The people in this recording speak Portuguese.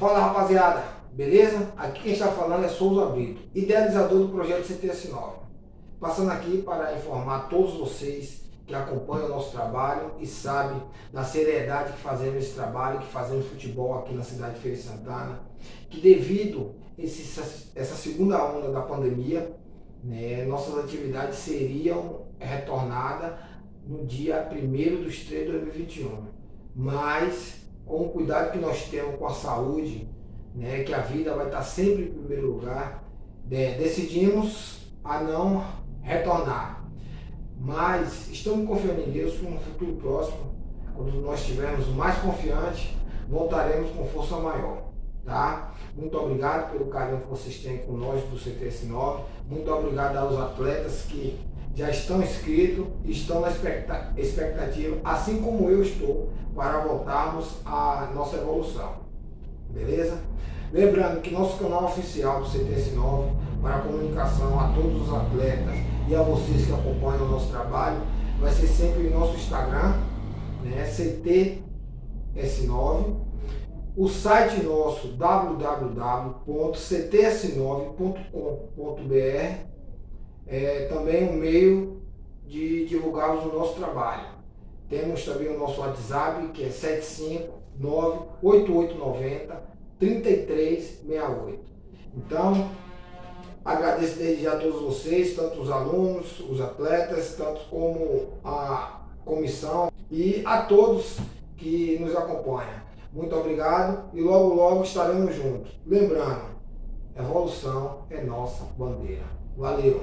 Fala rapaziada, beleza? Aqui quem está falando é Souza Brito, idealizador do projeto CTS9. Passando aqui para informar todos vocês que acompanham o nosso trabalho e sabem da seriedade que fazemos esse trabalho, que fazemos futebol aqui na cidade de Feira de Santana, que devido a essa segunda onda da pandemia, né, nossas atividades seriam retornadas no dia 1 de 3 de 2021. Mas com o cuidado que nós temos com a saúde, né, que a vida vai estar sempre em primeiro lugar, né, decidimos a não retornar. Mas estamos confiando em Deus que no futuro próximo, quando nós estivermos mais confiantes, voltaremos com força maior. Tá? Muito obrigado pelo carinho que vocês têm com nós do CTS9. Muito obrigado aos atletas que já estão inscritos estão na expectativa, assim como eu estou, para voltarmos à nossa evolução. Beleza? Lembrando que nosso canal oficial do CTS9 para comunicação a todos os atletas e a vocês que acompanham o nosso trabalho vai ser sempre o nosso Instagram, né, CTS9. O site nosso www.cts9.com.br é também um meio de divulgarmos o nosso trabalho. Temos também o nosso WhatsApp, que é 759-8890-3368. Então, agradeço desde já a todos vocês, tanto os alunos, os atletas, tanto como a comissão e a todos que nos acompanham. Muito obrigado e logo logo estaremos juntos. Lembrando, evolução é nossa bandeira. Valeu!